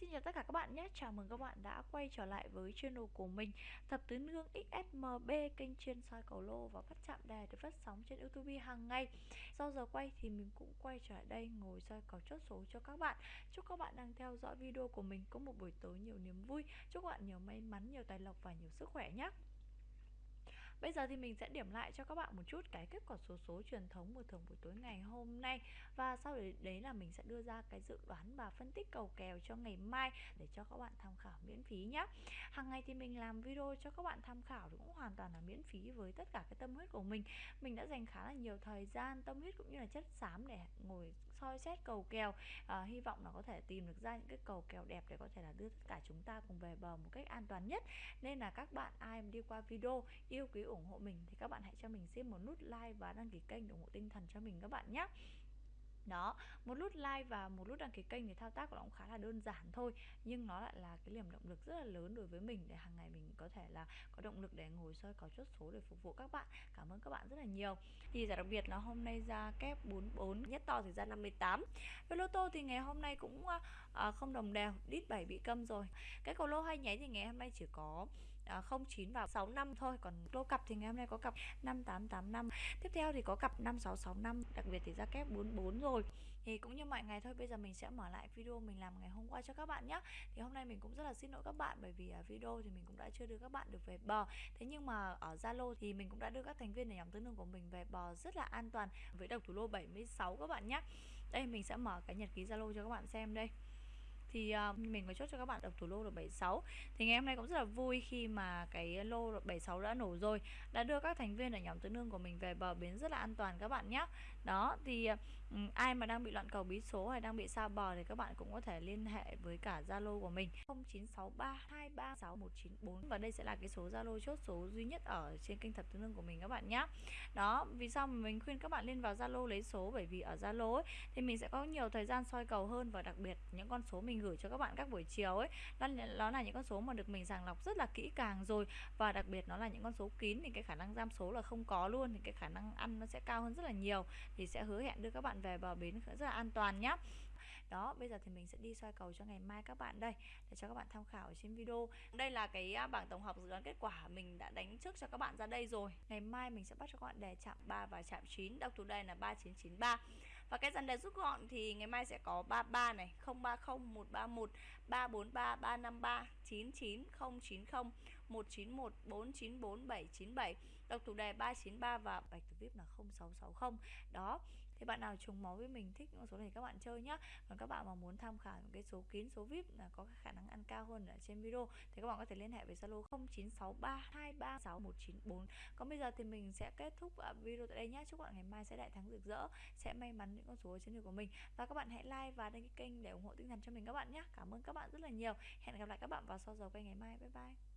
xin chào tất cả các bạn nhé. Chào mừng các bạn đã quay trở lại với channel của mình Thập Tứ Nương XSMB Kênh chuyên soi cầu lô và phát chạm đề được phát sóng trên youtube hàng ngày. Sau giờ quay thì mình cũng quay trở lại đây ngồi soi cầu chốt số cho các bạn. Chúc các bạn đang theo dõi video của mình có một buổi tối nhiều niềm vui. Chúc các bạn nhiều may mắn, nhiều tài lộc và nhiều sức khỏe nhé. Bây giờ thì mình sẽ điểm lại cho các bạn một chút cái kết quả số số truyền thống của thường buổi tối ngày hôm nay. Và sau đấy, đấy là mình sẽ đưa ra cái dự đoán và phân tích cầu kèo cho ngày mai để cho các bạn tham khảo miễn phí nhé Hàng ngày thì mình làm video cho các bạn tham khảo cũng hoàn toàn là miễn phí với tất cả cái tâm huyết của mình. Mình đã dành khá là nhiều thời gian, tâm huyết cũng như là chất xám để ngồi soi xét cầu kèo. À, Hy vọng là có thể tìm được ra những cái cầu kèo đẹp để có thể là đưa tất cả chúng ta cùng về bờ một cách an toàn nhất. Nên là các bạn ai đi qua video yêu quý ủng hộ mình thì các bạn hãy cho mình xin một nút like và đăng ký kênh để ủng hộ tinh thần cho mình các bạn nhé đó một nút like và một nút đăng ký kênh thì thao tác của nó cũng khá là đơn giản thôi nhưng nó lại là cái niềm động lực rất là lớn đối với mình để hàng ngày mình có thể là có động lực để ngồi soi có chốt số để phục vụ các bạn. Cảm ơn các bạn rất là nhiều. Thì giải đặc biệt là hôm nay ra kép 44 nhất to thì ra 58 với lô tô thì ngày hôm nay cũng à, không đồng đều đít 7 bị câm rồi. Cái cầu lô hay nháy thì ngày hôm nay chỉ có 09 và 65 thôi, còn lô cặp thì ngày hôm nay có cặp 5885 tiếp theo thì có cặp 5665 đặc biệt thì ra kép 44 rồi. Thì cũng như mọi ngày thôi, bây giờ mình sẽ mở lại video mình làm ngày hôm qua cho các bạn nhé thì hôm nay mình cũng rất là xin lỗi các bạn, bởi vì à, video thì mình cũng đã chưa đưa các bạn được về bờ. Thế nhưng mà ở Zalo thì mình cũng đã đưa các thành viên ở nhóm tương đương của mình về bờ rất là an toàn với độc thủ lô 76 các bạn nhé đây, mình sẽ mở cái nhật ký Zalo cho các bạn xem đây thì uh, mình có chốt cho các bạn độc thủ lô được 76 thì ngày hôm nay cũng rất là vui khi mà cái lô 76 đã nổ rồi đã đưa các thành viên ở nhóm tứ nương của mình về bờ bến rất là an toàn các bạn nhé đó thì uh, ai mà đang bị loạn cầu bí số hay đang bị xa bờ thì các bạn cũng có thể liên hệ với cả Zalo của mình 0963236194 và đây sẽ là cái số Zalo chốt số duy nhất ở trên kênh thập tứ nương của mình các bạn nhé đó vì sao mà mình khuyên các bạn lên vào Zalo lấy số? Bởi vì ở Zalo thì mình sẽ có nhiều thời gian soi cầu hơn và đặc biệt những con số mình mình gửi cho các bạn các buổi chiều ấy. Đó, đó là những con số mà được mình sàng lọc rất là kỹ càng rồi. Và đặc biệt nó là những con số kín thì cái khả năng giam số là không có luôn thì cái khả năng ăn nó sẽ cao hơn rất là nhiều. Thì sẽ hứa hẹn đưa các bạn về bờ bến rất là an toàn nhé đó bây giờ thì mình sẽ đi soi cầu cho ngày mai các bạn đây để cho các bạn tham khảo ở trên video. Đây là cái à, bảng tổng hợp dự đoán kết quả mình đã đánh trước cho các bạn ra đây rồi. Ngày mai mình sẽ bắt cho các bạn đề chạm 3 và chạm 9 đọc thủ đây là 3993 và cái dàn đề rút gọn thì ngày mai sẽ có 33 này 030 131 343 353 99090 191 494 797 đọc thủ đề 393 và bạch thủ vip là 0660 đó thì bạn nào trùng máu với mình, thích những số này các bạn chơi nhá. Còn các bạn mà muốn tham khảo những cái số kín, số vip là có khả năng ăn cao hơn ở trên video, thì các bạn có thể liên hệ với zalo 0963236194 còn bây giờ thì mình sẽ kết thúc à, video tại đây nhé chúc bạn ngày mai sẽ đại thắng rực rỡ, sẽ may mắn những con số ở trên đường của mình. Và các bạn hãy like và đăng ký kênh để ủng hộ tinh thần cho mình các bạn nhé cảm ơn các bạn rất là nhiều. Hẹn gặp lại các bạn vào sau giờ quay ngày mai. Bye bye.